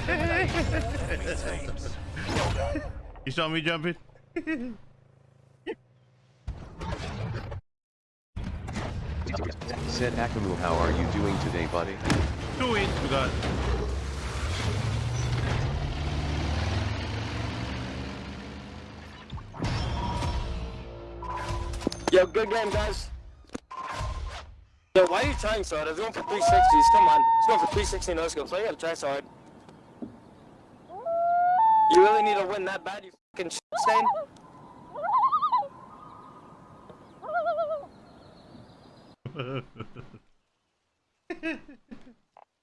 you saw me jumping? Said Akamu how are you doing today buddy? Do it. We got. Yo, good game, guys. Yo, why are you trying so hard? I was going for 360s. Come on. Let's go for 360 no scope. So you gotta try so hard. You really need to win that bad, you fucking shit stain?